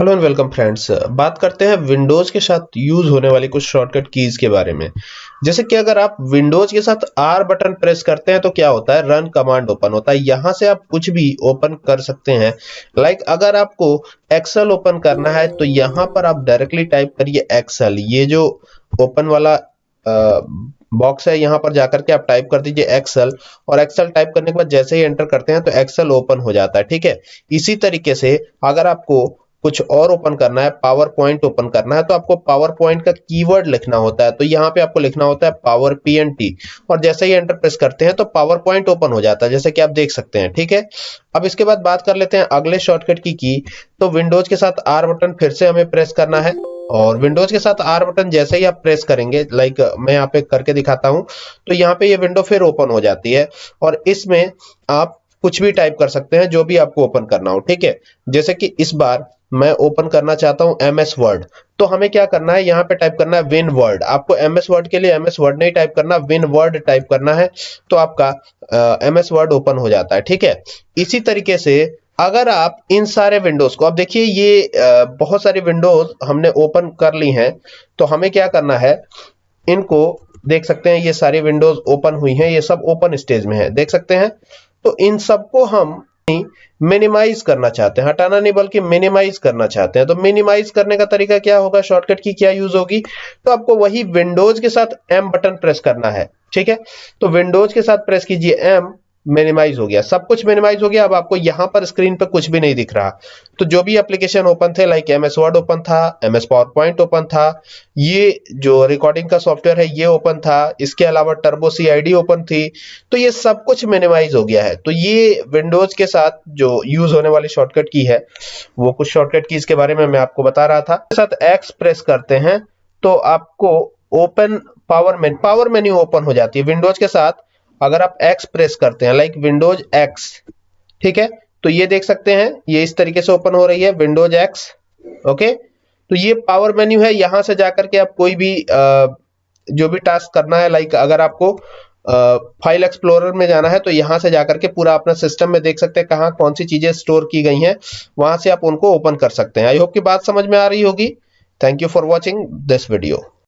Hello and welcome friends बात करते हैं विंडोज़ के साथ यूज़ होने वाली कुछ शॉर्टकट कीज के बारे में। जैसे कि अगर आप विंडोज़ के साथ आर बटन प्रेस करते हैं तो क्या होता है? रन कमांड ओपन होता है। यहाँ से आप कुछ भी ओपन कर सकते हैं। लाइक like अगर आपको एक्सेल ओपन करना है तो यहाँ पर आप डायरेक्टली टाइप करिए एक्सेल ये जो ओपन वाला आ, बॉक्स है यहाँ पर जाकर के आप टाइप कर दीजिए एक्सेल और एक्सेल टाइप करने के बाद जैसे ही एंटर करते हैं तो एक्सेल ओपन हो जाता है। ठीक है? इसी तरीके से अगर आपको कुछ और ओपन करना है पावर पॉइंट ओपन करना है तो आपको पावर पॉइंट का कीवर्ड लिखना होता है। तो यहाँ पे आपको लिखना होता है पावर पी एन टी और जैसे ही एंटर प्रेस करते हैं तो पावर पॉइंट ओपन हो जाता है, जैसे कि आप देख सकते हैं, ठीक है? अब इसके बाद बात कर लेते हैं अगले शॉर्टकट की की। तो विंडोज़ के साथ आर बटन फिर से हमें प्रेस करना है। और विंडोज़ के साथ आर बटन जैसे ही आप प्रेस करेंगे लाइक मैं यहाँ पे करके दिखाता हूँ तो यहाँ पे ये विंडो फिर ओपन हो जाती है। और इसमें आप कुछ भी टाइप कर सकते हैं, जो भी आपको ओपन करना हो, ठीक है? जैसे कि इस बार मैं ओपन करना चाहता हूँ एम एस वर्ड तो हमें क्या करना है? यहाँ पे टाइप करना है विन वर्ड आपको एम एस वर्ड के लिए एम एस वर्ड नहीं टाइप करना विन वर्ड टाइप करना है तो आपका एम एस वर्ड ओपन हो जाता है, ठीक है? इसी तरीके से अगर आप इन सारे विंडोज़ को, अब देखिए ये बहुत सारी विंडोज़ हमने ओपन कर ली हैं तो हमें क्या करना है? इनको देख सकते हैं, ये सारी विंडोज़ ओपन हुई हैं, ये सब ओपन स्टेज में है, देख सकते हैं? तो इन सबको हम मिनिमाइज करना चाहते हैं। हटाना नहीं, बल्कि मिनिमाइज करना चाहते हैं। तो मिनिमाइज करने का तरीका क्या होगा? शॉर्टकट की क्या यूज़ होगी? तो आपको वही विंडोज़ के साथ एम बटन प्रेस करना है। ठीक है? तो विंडोज़ के साथ प्रेस कीजिए एम मिनिमाइज हो गया। सब कुछ मिनिमाइज हो गया। अब आपको यहाँ पर स्क्रीन पर कुछ भी नहीं दिख रहा। तो जो भी एप्लीकेशन ओपन थे like M S word open था M S power point open था, ये जो रिकॉर्डिंग का सॉफ्टवेयर है, ये ओपन था। इसके अलावा टर्बो सी आई ओपन थी। तो ये सब कुछ मिनिमाइज हो गया है। तो ये विंडोज़ के साथ जो यूज़ होने वाली शॉर्टकट की है, वो कुछ शॉर्टकट की इसके बारे में मैं आपको बता रहा था। साथ एक्स प्रेस करते हैं तो आपको open power main power menu open हो जाती है। विंडोज़ के साथ अगर आप एक्स प्रेस करते हैं लाइक विंडोज़ एक्स ठीक है? तो ये देख सकते हैं ये इस तरीके से ओपन हो रही है विंडोज़ एक्स ओके तो ये पावर मेन्यू है यहाँ से जाकर के आप कोई भी आ, जो भी टास्क करना है लाइक अगर आपको फ़ाइल एक्सप्लोरर में जाना है तो यहाँ से जाकर के पूरा अपना सिस्टम में देख सकते हैं कहाँ कौन सी चीज़ें स्टोर की गई हैं वहाँ से आप उनको ओपन कर सकते हैं। आई होप की बात समझ में आ रही होगी। Thank you for watching this video